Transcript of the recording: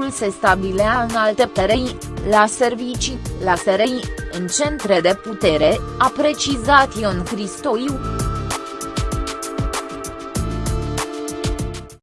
totul se stabilea în alte perei, la servicii, la SRI, în centre de putere, a precizat Ion Cristoiu.